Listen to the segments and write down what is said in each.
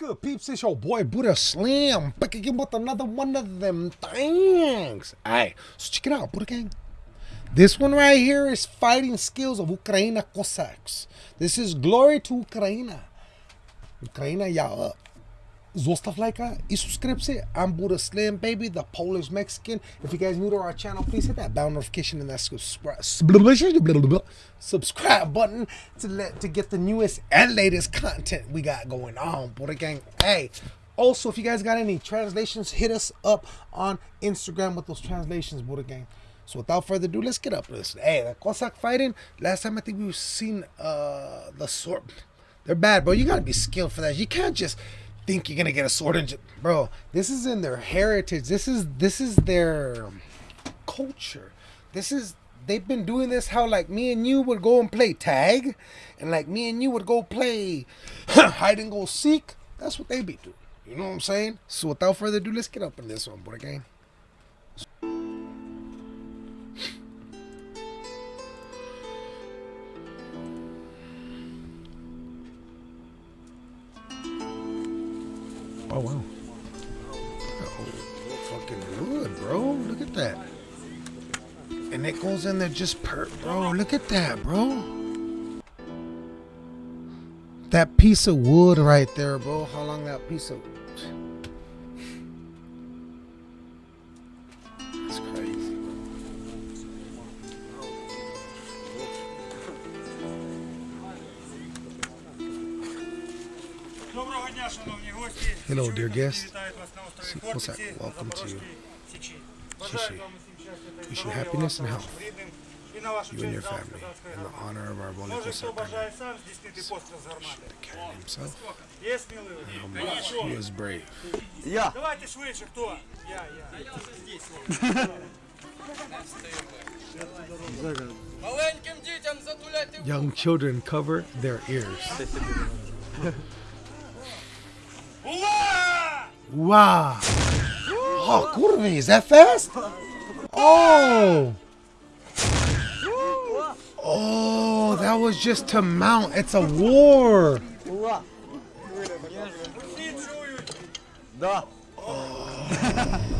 good, peeps? It's your boy Buddha Slam back again with another one of them things. Alright, so check it out, Buddha Gang. This one right here is fighting skills of Ukraina Cossacks. This is glory to Ukraina. Ukraina, y'all up. Zostav lajka i subscribe I'm Buddha Slim, baby, the Polish Mexican. If you guys new to our channel, please hit that bell notification and that subscribe subscribe button to let to get the newest and latest content we got going on. Buddha gang, hey. Also, if you guys got any translations, hit us up on Instagram with those translations, Buddha gang. So without further ado, let's get up this. Hey, the Cossack fighting. Last time I think we've seen uh the sword. They're bad, bro. You gotta be skilled for that. You can't just think you're gonna get a sword and bro this is in their heritage. This is this is their culture. This is they've been doing this how like me and you would go and play tag and like me and you would go play hide and go seek. That's what they be doing. You know what i'm saying? So without further ado let's get up in this one boy game they're just per bro, look at that, bro. That piece of wood right there, bro. How long that piece of That's. Hello, dear guest. What's that? Welcome to Shishi. Wish you happiness and health, you and your family, in the honor of our wonderful sacrament. Wish the king himself, how much he was brave. Yeah. Young children cover their ears. wow! Oh, kurvi, is that fast? Oh! Oh, that was just to mount. It's a war. Oh.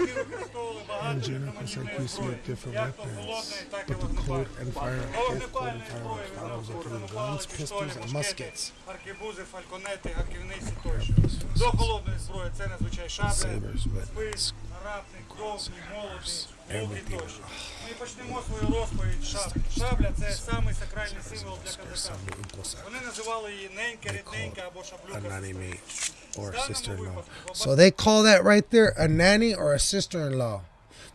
чують. Да. Взагалі козаки використовували багато різноманітної зброї. Як то холодної, так і But the cold and fire, вогнепальної. both cold and Вогнепальної fire зброї follows up використовували with палиці, guns, пістолі, pistols, and мушкети, muskets. аркебузи, фальконети, гаківниці тощо. До холодної зброї це надзвичай шабля, Sabers, but спис, рапник, довгі, молоді, луки everything. тощо. Ми почнемо свою розповідь з шабли. Шабля це самий сакральний символ для козака. Some in Cossack, Вони називали її ненька, рідненька або шаблюка. a nanny сестра. mate or В a даному sister-in-law. випадку So they call that right there a nanny or a sister-in-law.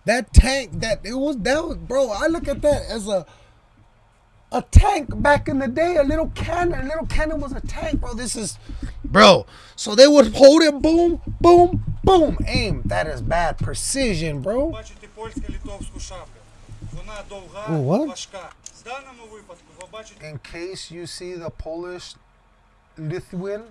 That tank, that it was that was, bro. I look at that as a a tank back in the day. A little cannon, a little cannon was a tank, bro. This is, bro. So they would hold it, boom, boom, boom, aim. That is bad precision, bro. Бачите польсько-литовську шаблю. Вона довга, Oh, what? важка. В даному випадку ви бачите In case you see the Polish Lithuanian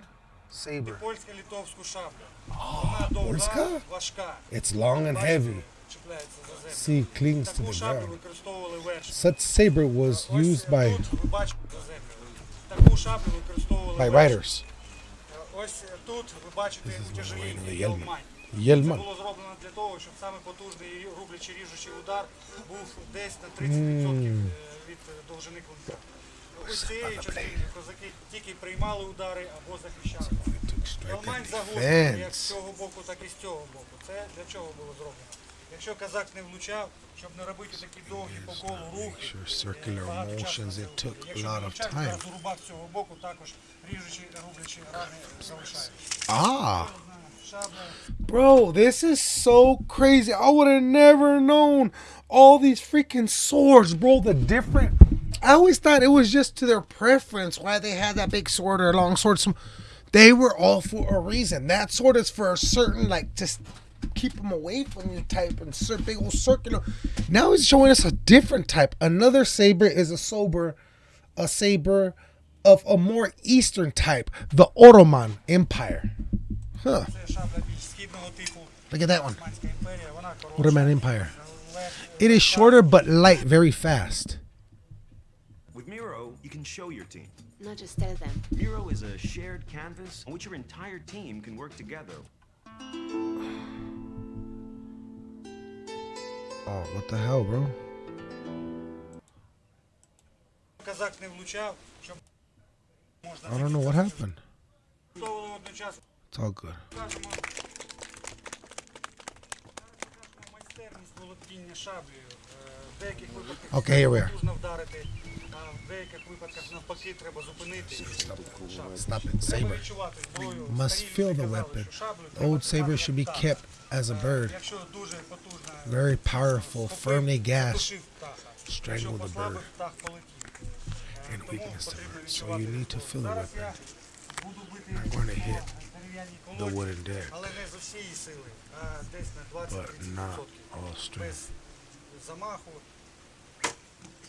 saber, польсько-литовську шаблю. Вона довга, польська? важка. it's long and Бачите, heavy. чіпляється за землю. See, clings to Таку the шаблю ground. використовували верші. Such saber was Ось used by тут ви бачите за землю. Таку шаблю використовували by верші. riders. Ось тут ви бачите утяжеління, Єльман. Це було зроблено для того, щоб саме потужний рублячий ріжучий удар був десь на 30% від е, довжини клинка. Ось цієї частини козаки тільки приймали удари або захищали. Елмань загострена як з цього боку, так і з цього боку. Це для чого було зроблено? Якщо казак не влучав, щоб не робити такі довгі по колу рухи, е, багато часу рубак з цього боку також ріжучі, рублячі рани залишають. Bro, this is so crazy. I would have never known all these freaking swords, bro. The different. I always thought it was just to their preference why they had that big sword or long sword. Some, they were all for a reason. That sword is for a certain like just keep them away from you type and sir, big old circular. Now he's showing us a different type. Another saber is a sober, a saber of a more eastern type, the Ottoman Empire. Huh. Look at that one. Ottoman Empire. It is shorter but light, very fast. With Miro, you can show your team. Not just tell them. Miro is a shared canvas on which your entire team can work together. Oh, what the hell, bro? I don't know what happened. It's all good. Okay, here we are. Stop it, saber. We must feel the weapon. Old saber should be kept as a bird. Very powerful, firmly gashed, Strangle the bird. And weakness to bird. So you need to feel the weapon. I'm going to hit дерев'яній The колоді, wooden deck, але не з усієї сили, а десь на but 20-30%. not all strength. Без замаху.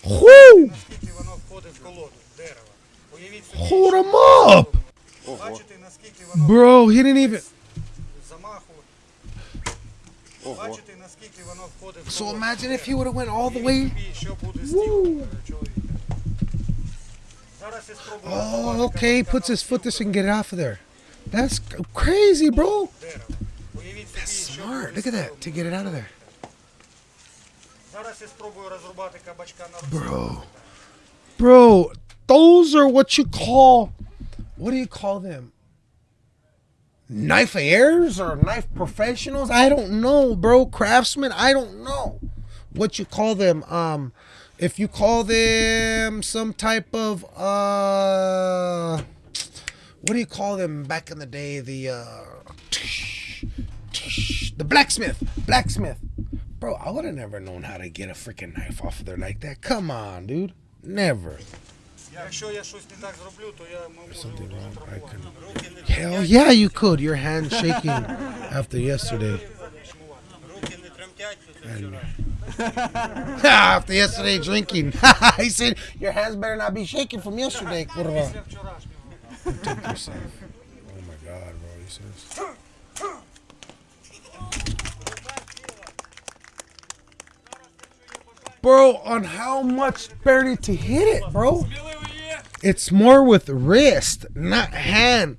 Whoo! Наскільки воно входить в колоду дерева. Уявіть собі, Hold що him up! Бачите, наскільки воно Bro, he didn't even. з замаху. Бачите, наскільки воно входить в So колоду imagine if he дерева. would have went all the Уявіть way. собі, що буде з тілом е, чоловіка. Зараз я спробую Oh, розірвати okay. He кабачка puts his на foot this стіл and get it off of there. That's crazy, bro. That's smart. Look at that to get it out of there. Bro. Bro, those are what you call what do you call them? Knife heirs or knife professionals? I don't know, bro. Craftsmen, I don't know what you call them. Um if you call them some type of uh what do you call them back in the day? The uh, tsh, tsh, the blacksmith, blacksmith. Bro, I would have never known how to get a freaking knife off of there like that. Come on, dude, never. Something wrong. I. Hell yeah, you could. Your hands shaking after yesterday. And, after yesterday drinking, he said, "Your hands better not be shaking from yesterday, kurva." Protect yourself. oh my god, bro, he says. Bro, on how much barely to hit it, bro? It's more with wrist, not hand.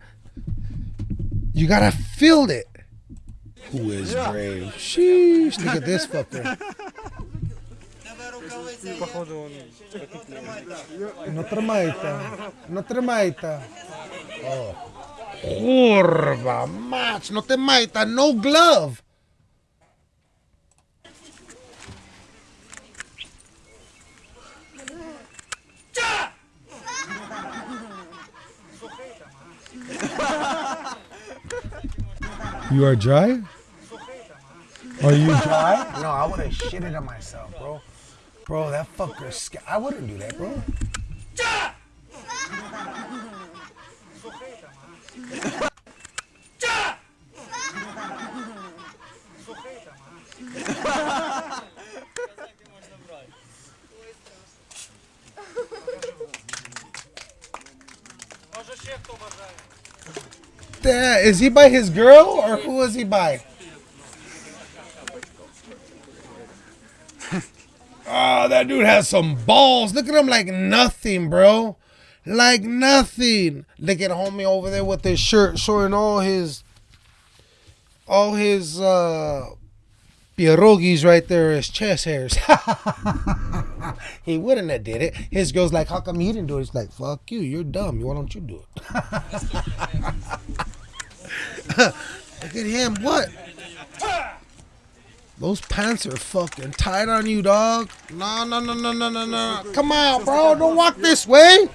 You gotta feel it. Who is brave? Sheesh, look at this fucker. No trimajta. No trimajta. Oh. Kurwa, mać, no te majta, no glove. You are dry? Are you dry? No, I would have shitted on myself, bro. Bro, that fucker. scared. I wouldn't do that, bro. Damn, is he by his girl or who is he by? Oh, that dude has some balls. Look at him like nothing, bro. Like nothing. Look at homie over there with his shirt showing all his all his uh pierogies right there, his chest hairs. he wouldn't have did it. His girl's like, how come he didn't do it? He's like, fuck you, you're dumb. Why don't you do it? Look at him. What? Those pants are fucking tight on you, dog. No, no, no, no, no, no, no. Come on, bro. Don't walk this way.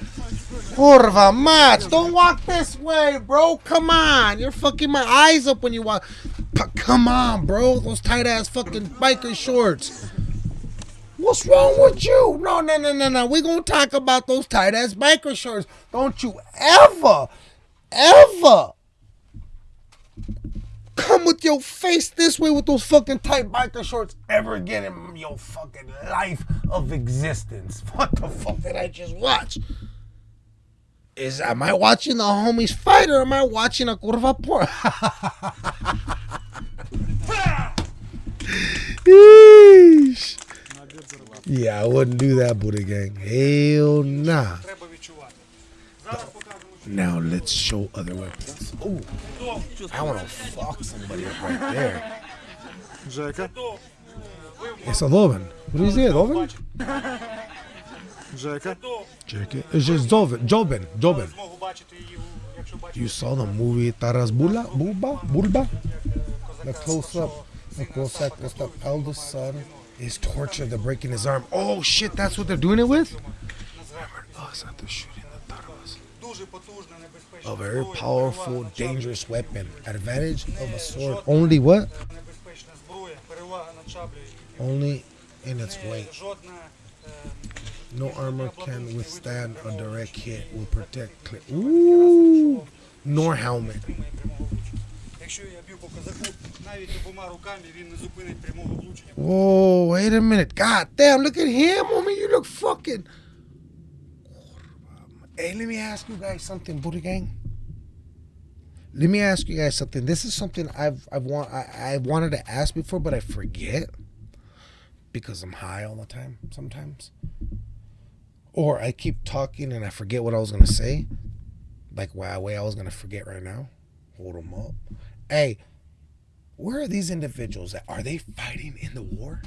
Kurva mać. Don't walk this way, bro. Come on. You're fucking my eyes up when you walk. Come on, bro. Those tight ass fucking biker shorts. What's wrong with you? No, no, no, no, no. we going to talk about those tight ass biker shorts. Don't you ever, ever come with your face this way with those fucking tight biker shorts ever again in your fucking life of existence. What the fuck did I just watch? Is am I watching the homies fight or am I watching a curva por? yeah, I wouldn't do that, Buddha gang. Hell nah. But now let's show other weapons. I want to fuck somebody up right there. Rzeka? It's a Doven. What do you say, Doven? Rzeka? It's just Doven. Joben. Joben. You saw the movie Taras Bula? Bulba? Bulba? The close-up. The close-up. The Eldest son is tortured. They're breaking his arm. Oh, shit. That's what they're doing it with? The shooting. A very powerful, dangerous weapon. Advantage of a sword. Only what? Only in its weight. No armor can withstand a direct hit. Will protect. Ooh, nor helmet. Whoa, wait a minute. God damn, look at him, homie. You look fucking. Hey, let me ask you guys something, Booty Gang. Let me ask you guys something. This is something I've I've want I, I wanted to ask before, but I forget because I'm high all the time sometimes. Or I keep talking and I forget what I was gonna say. Like why way I was gonna forget right now. Hold them up. Hey, where are these individuals at? Are they fighting in the war?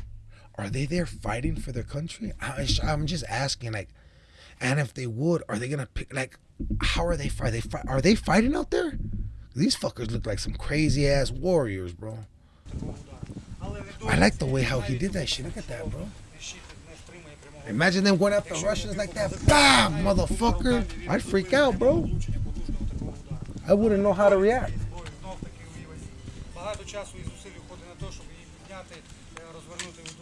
Are they there fighting for their country? I, I'm just asking, like, and if they would, are they gonna pick? Like, how are they fight? They fight? Are they fighting out there? These fuckers look like some crazy ass warriors, bro. Але не I like the way how he did that shit. Look at that, bro. щит не стримає прямого Imagine them going after Russians like that. Bam, motherfucker. I'd freak out, bro. влучення потужного такого удару. I wouldn't know how to react. Зброю знов таки уявить. Багато часу і зусиль уходить на те, щоб її підняти, е, розвернути в другу сторону.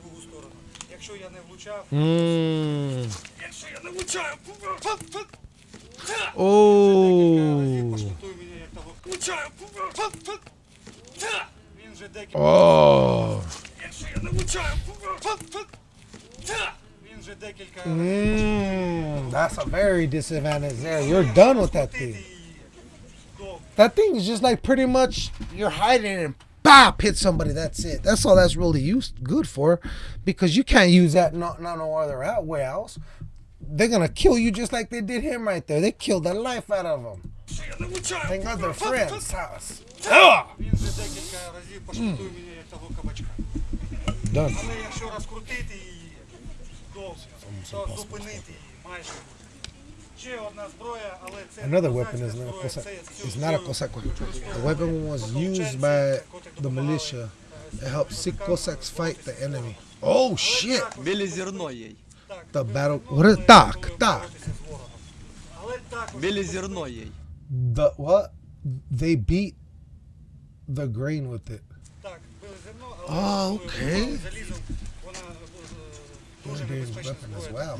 Якщо я не влучав, Mmm. якщо я не влучаю, фак, фак, та! Oh. Поштатуй мене, як того. Влучаю, фак, фак, та! Він вже декілька. Oh. Якщо я не влучаю, фак, фак, та! Він вже декілька. Mmm. That's a very disadvantage there. You're done with that Крутити thing. її. Довго. That thing is just like pretty much you're hiding and bop, hit somebody. That's it. That's all that's really used good for, because you can't use that not no other out else. They're gonna kill you just like they did him right there. They killed the life out of him. They got their friend's house. Mm. Done. Another weapon козацька is not a зброя, Cossack. це цю It's not a зброю Cossack weapon. використовували The weapon was used by the militia to help sick Cossacks fight the enemy. Oh shit! Білізерно їй. Так, The battle. What is але так? готові Так. боротися з ворогом. Але також Білізерно їй. The what? They beat the grain with it. Так, били зерно, А, але окей. залізом вона е, дуже Dangerous небезпечна weapon as зброя. well.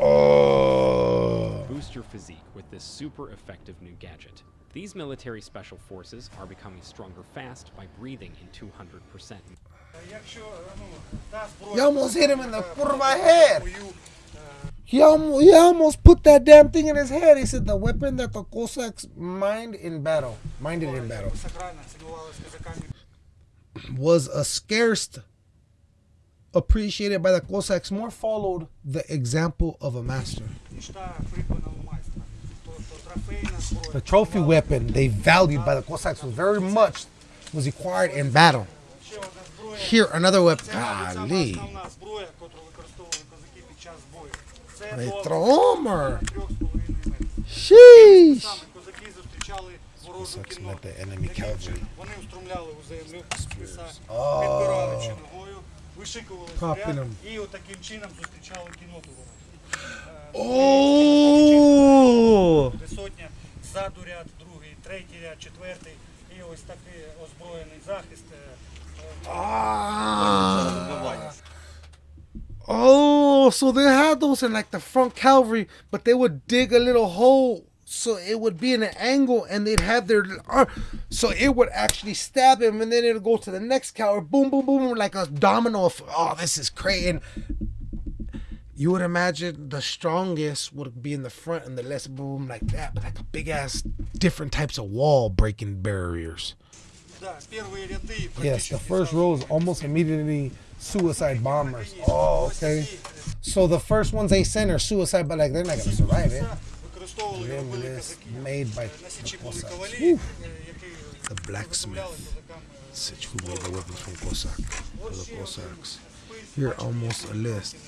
Oh. Boost your physique with this super effective new gadget. These military special forces are becoming stronger fast by breathing in 200%. You almost hit him in the front of my head. He almost, he almost put that damn thing in his head. He said, the weapon that the Cossacks mined in battle, minded in battle, was a scarce appreciated by the Cossacks, more followed the example of a master. The trophy weapon they valued by the Cossacks was very much was acquired in battle. Here, another weapon. Golly. Retromer. Sheesh. Cossacks met the enemy cavalry. Oh підпираючи ногою, вишикували Copying снаряд 'em. і отаким чином зустрічали кінноту ворожу. Oh. Де сотня, ззаду ряд, другий, третій ряд, четвертий. І ось такий озброєний захист. е, е, Ah. Oh, so they had those in like the front cavalry, but they would dig a little hole so it would be in an angle and they'd have their arm so it would actually stab him and then it'll go to the next cow or boom boom boom like a domino of, oh this is crazy. And you would imagine the strongest would be in the front and the less boom like that but like a big ass different types of wall breaking barriers. Yes the first row is almost immediately suicide bombers. Oh okay. So the first ones they send are suicide but like they're not gonna survive it використовували Them робили list козаки. made by На Січі the були Cossacks. кавалії, Whew. е, які The blacksmith. виготовляли козакам, е, Such who made the weapons from Cossack for От the ще один Cossacks. спис, Here бачите, almost a який list. гострий.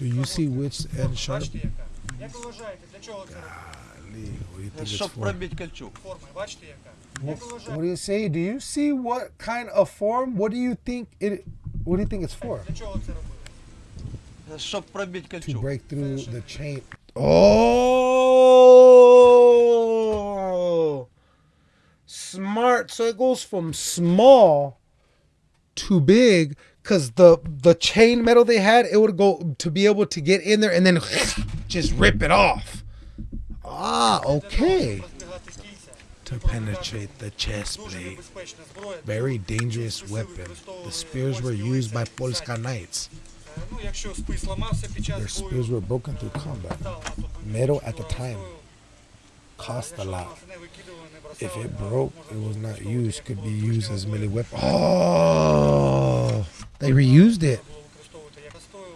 Do you see which end sharp? Бачите, яка? Як ви вважаєте, для чого це робили? Golly, What do you think it's Щоб for? пробити кольчуг. Форми, бачите, яка? What, Як ви what вважаєте, do you say? Do you see what kind of form? What do you think it? What do you think it's for? для чого це робили? Щоб пробити To кольчуг. break through the chain. Oh! Smart. So it goes from small to big because the the chain metal they had it would go to be able to get in there and then just rip it off ah okay to penetrate the chest plate very dangerous weapon the spears were used by polska knights Е, Ну, якщо спис ламався під час Their бою, spears were broken through combat. метал на той момент Metal дуже at the дорого time стоїв. Cost a Якщо lot. ламався, не викидували, не бросали, If it а broke, можна it було was not використовувати used. як Could be зброю used as ближнього melee бою. weapon. Oh, they reused it. Було використовувати як простою.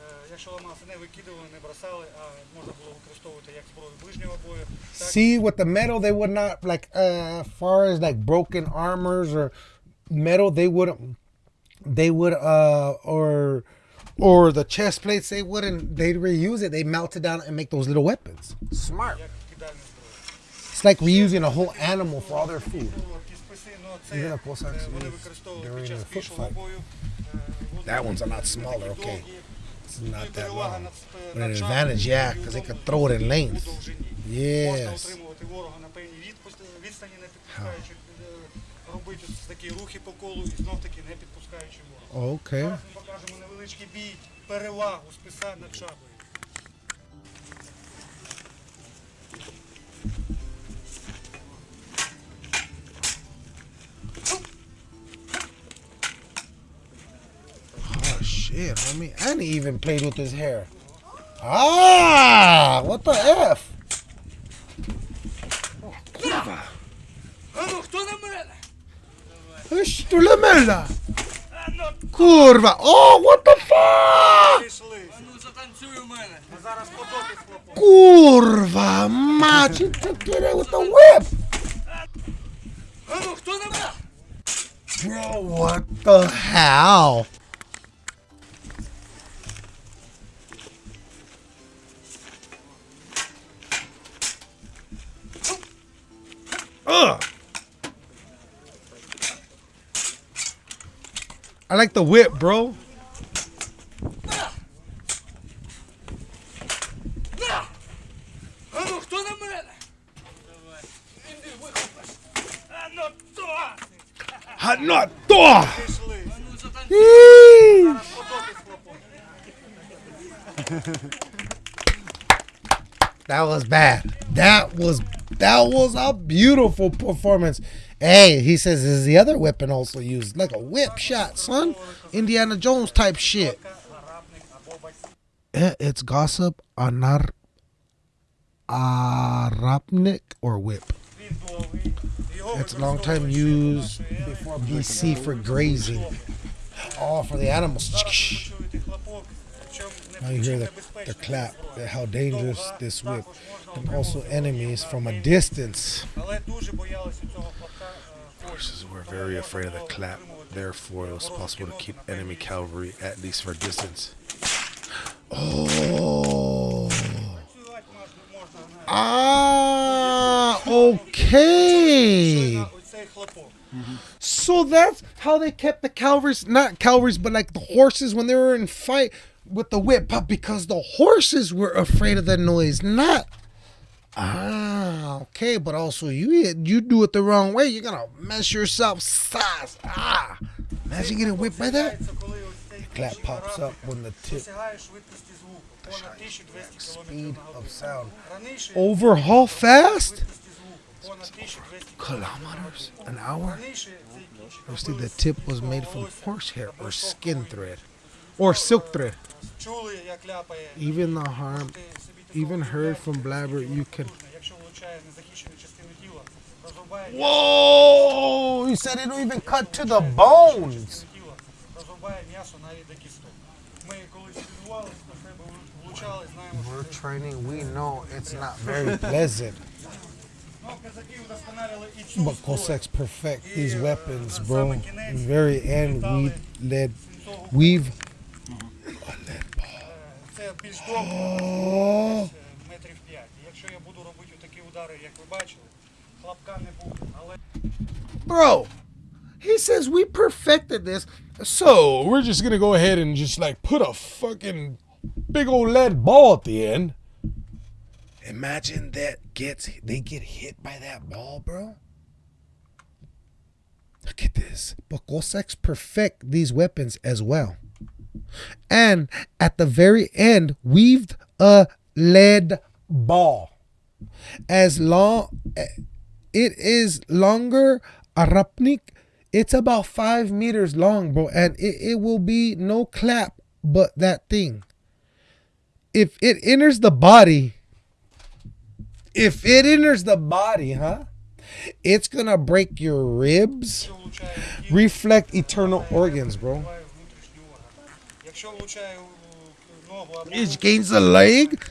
Е, Якщо ламався, не викидували, не бросали, а можна було використовувати як зброю ближнього бою. Так, See, with the metal, they would not like uh far as like broken armors or metal. They wouldn't. they would uh or or the chest plates they wouldn't they'd reuse it. They melt it down and make those little weapons. Smart. It's like reusing a whole animal for all their food. Even a during a foot fight. That one's a lot smaller okay. It's not that long. But an advantage yeah because they could throw it in length yes. Робити такі рухи по колу і знов таки не підпускаючи ворога. Okay. Зараз ми покажемо невеличкий бій, перевагу списа над шаблею. Oh shit, homie. And he even played with his hair. Ah, what the F? Tule melda! Kurwa! O, oh, what the fuck! Kurwa, mać! Get it with the whip! Bro, what the hell? Ugh! I like the whip, bro. Not that was bad. That was that was a beautiful performance. Hey, he says is the other weapon also used, like a whip shot, son. Indiana Jones type shit. Eh, it's gossip, anar, arapnik, or whip. It's a long time used before BC for grazing. All for the animals. Now you hear the, the clap, how dangerous this whip, and also enemies from a distance. Horses were very afraid of the clap, therefore it was possible to keep enemy cavalry at least for a distance. Oh! Ah! Okay! So that's how they kept the cavalries, not cavalries, but like the horses when they were in fight with the whip, but because the horses were afraid of the noise, not Ah, okay, but also you you do it the wrong way, you're gonna mess yourself size. Ah, imagine getting whipped by that. The clap pops up when the tip. The speed of sound. Overhaul fast. Kilometers an hour. Mostly the tip was made from horsehair or skin thread, or silk thread. Even the harm even heard from Blabber you can... Whoa! You said it'll even cut to the bones! We're training, we know it's not very pleasant. But Cossacks perfect these weapons, bro. The very end, we led, we've Це більш довго, Oh, десь, е, метрів 5. Якщо я буду робити такі удари, як ви бачили, хлопка не буде. Але bro. He says we perfected this, so we're just gonna go ahead and just like put a fucking big old lead ball at the end. Imagine that gets they get hit by that ball, bro. Look at this. But Cossacks perfect these weapons as well. And at the very end, weaved a lead ball. As long it is longer, Arapnik, it's about five meters long, bro. And it, it will be no clap but that thing. If it enters the body, if it enters the body, huh? It's gonna break your ribs, reflect eternal organs, bro. Якщо влучає у ногу або it gains a leg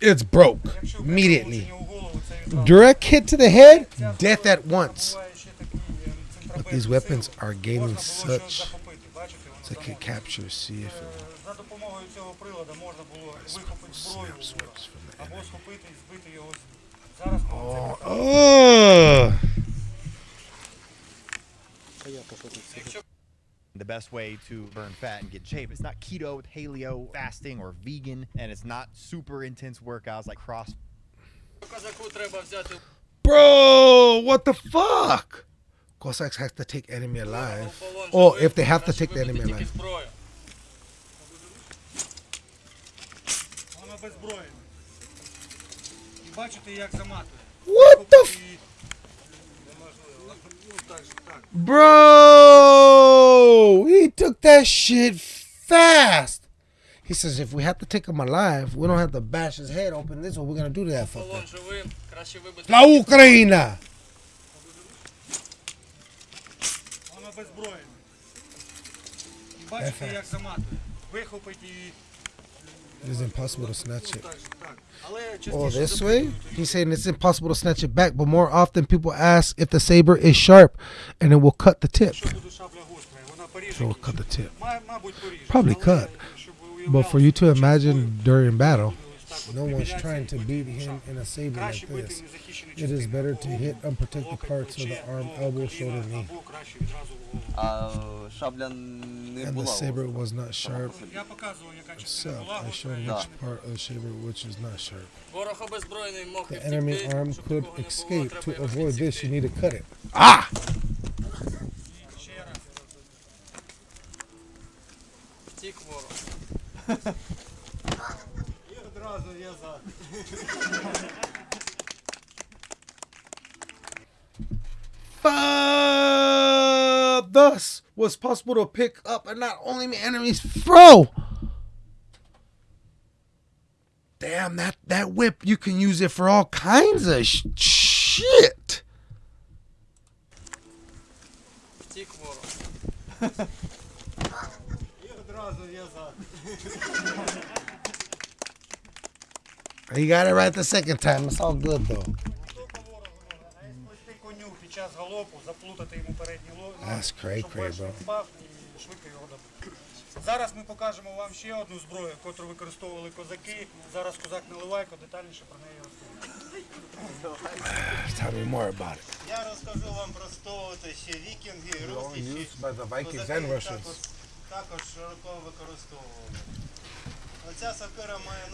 it's broke якщо immediately влучення у голову, це відразу direct hit to the head death at once буває ще такий, е, центробежний these сил. weapons are gaining Можна було such щось захопити, бачите, воно it's like a замовлено. capture see if it Е, За допомогою цього приладу можна було вихопити зброю snap у ворога, swords from the або enemy. схопити і збити його з ніг. Зараз ми це best way to burn fat and get shape. It's not keto, paleo, fasting, or vegan, and it's not super intense workouts like cross. Bro, what the fuck? Cossacks have to take enemy alive. Or oh, if they have to take the enemy alive. What the fuck? Bro, he took that shit fast. He says, if we have to take him alive, we don't have to bash his head open. This is what we're going to do to that fucker. La Ukraina! It's impossible to snatch it. Or this way? He's saying it's impossible to snatch it back, but more often people ask if the saber is sharp and it will cut the tip. It will cut the tip. Probably cut. But for you to imagine during battle, no one's trying to beat him in a saber like this. It is better to hit unprotected parts of the arm, elbow, shoulder, knee. And the saber was not sharp itself. I showed which part of the saber which is not sharp. The enemy arm could escape. To avoid this, you need to cut it. Ah! Yazar. uh, thus was possible to pick up and not only my enemies throw. Damn that that whip! You can use it for all kinds of sh shit. you got it right the second time it's all good though Тільки ворогу можна. А як сплести коню під час галопу, заплутати йому передні ло- ноги, That's cray щоб cray, перший bro. впав і швидко його добити. Зараз ми покажемо вам ще одну зброю, яку використовували козаки. Зараз козак Наливайко детальніше про неї розповідає. tell me more about it Я розкажу вам про стовоти ще вікінги, русичі. by the Vikings Козаки and Russians також, також широко використовували.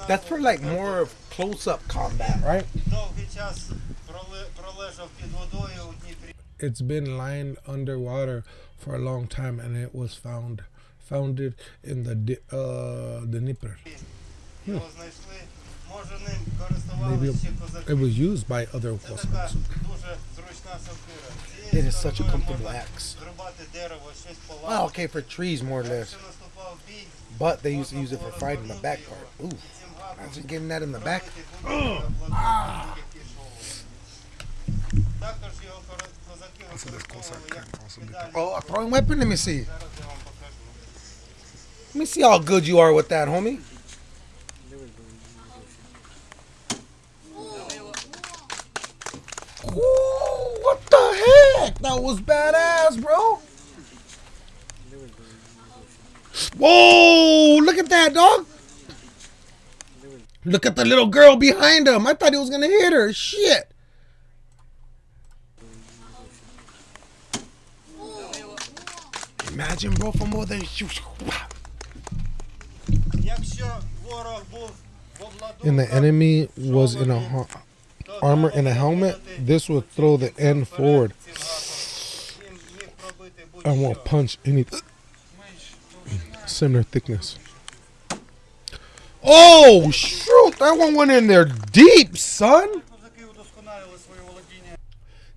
That's for like more close-up combat, right? It's been lying underwater for a long time, and it was found founded in the uh, the Dnieper. Hmm. Maybe it was used by other Cossacks. It is such a comfortable axe. Wow, okay, for trees more or less. But they used to use it for fighting the back part. Ooh, imagine getting that in the back. Ah. Oh, a throwing weapon? Let me see. Let me see how good you are with that, homie. Ooh, what the heck? That was badass, bro. Whoa! Look at that, dog. Look at the little girl behind him. I thought he was gonna hit her. Shit. Imagine, bro, for more than you. And the enemy was in a armor and a helmet. This would throw the end forward. I won't punch anything similar thickness. Oh, shoot. That one went in there deep, son.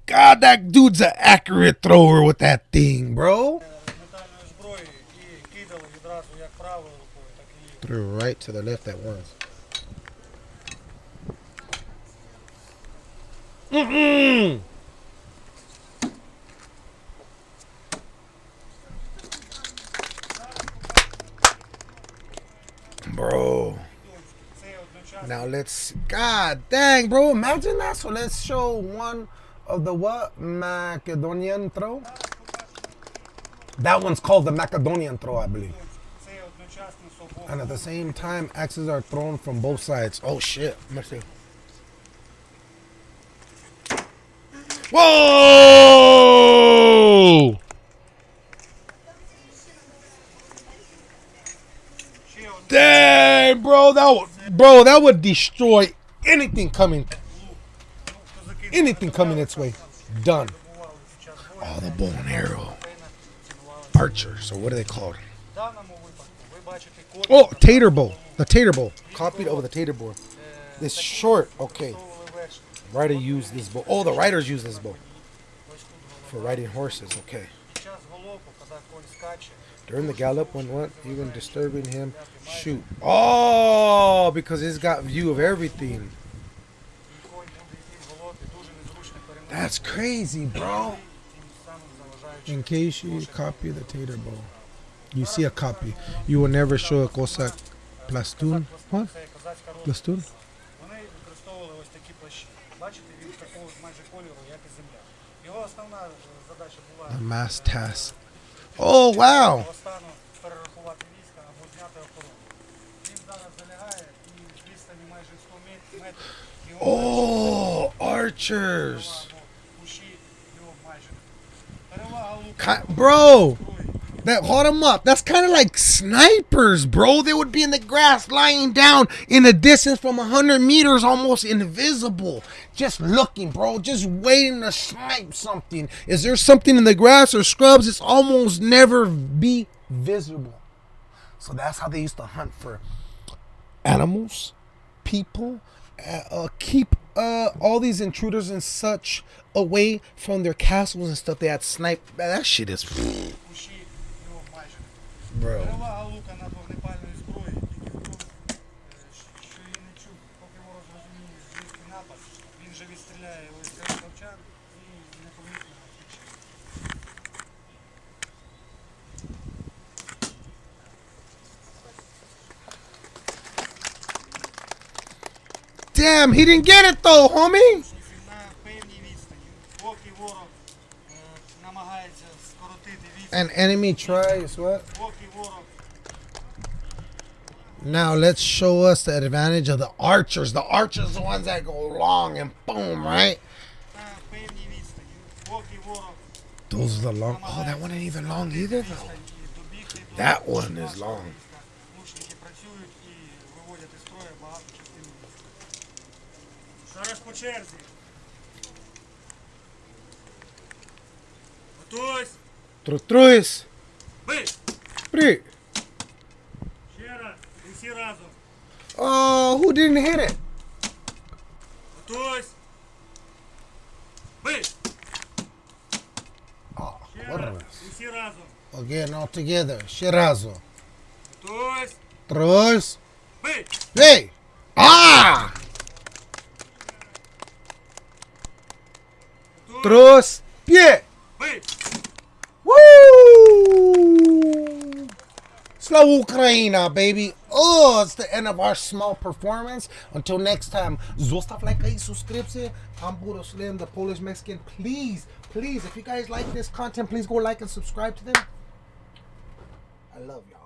God, that dude's an accurate thrower with that thing, bro. Threw right to the left at once. Mm-mm. Bro. Now let's. God dang, bro. Imagine that. So let's show one of the what? Macedonian throw? That one's called the Macedonian throw, I believe. And at the same time, axes are thrown from both sides. Oh shit. Whoa! bro, that would, bro, that would destroy anything coming, anything coming its way. Done. Oh, the bow and arrow, Archer. So what are they called? Oh, Tatar bow. The Tatar bow. Copied over the Tatar bow. This short. Okay. Rider use this bow. Oh, the riders use this bow for riding horses. Okay. During the gallop, when what? Even disturbing him, shoot. Oh, because he's got view of everything. That's crazy, bro. In case you copy the Tatar bowl, you see a copy. You will never show a Cossack plastoon What? Plastun? The mass task Oh, wow. того стану перерахувати війська або зняти охорону. Він зараз залягає і з відстані майже 100 мет- метрів його Oh, archers. або кущі його майже. Перевага лука Ki- Bro, зброї. that hauled them up. That's kind of like snipers, bro. They would be in the grass, lying down in a distance from 100 meters, almost invisible. Just looking, bro. Just waiting to snipe something. Is there something in the grass or scrubs? It's almost never be visible. So that's how they used to hunt for animals, people, uh, keep uh, all these intruders and such away from their castles and stuff. They had snipe. That shit is. bro. Перевага лука над вогнепальною зброєю тільки в тому, е, що її не чути, поки ворог зрозуміє звідки напад, він же відстріляє ось цей ковчар і непомітно втече. Damn, he didn't get it though, homie. на певній відстані, поки ворог е, намагається скоротити відстань, An enemy tries what? поки ворог Now let's show us the advantage of the archers. The archers are the ones that go long and boom, right? на певній відстані, поки ворог Those are the long. Oh, that one ain't even long either though. відстань і добігти до That one is нашого long. війська. Лучники працюють і виводять із строю багато частин війська. Зараз по черзі. Готуйсь! Tru- Truis. Бий! Pri. І всі разом. Oh, who didn't hit it? Готуйсь. Бий. Oh, Ще what раз. a- І всі разом. Again, all together. Shirazo. Готуйсь. Três. Бий. Hey! Ah! Três. Pie! Slow Ukraina, baby. Oh, it's the end of our small performance. Until next time, zostaw like i subscription. I'm Budo Slim, the Polish Mexican. Please, please, if you guys like this content, please go like and subscribe to them. I love y'all.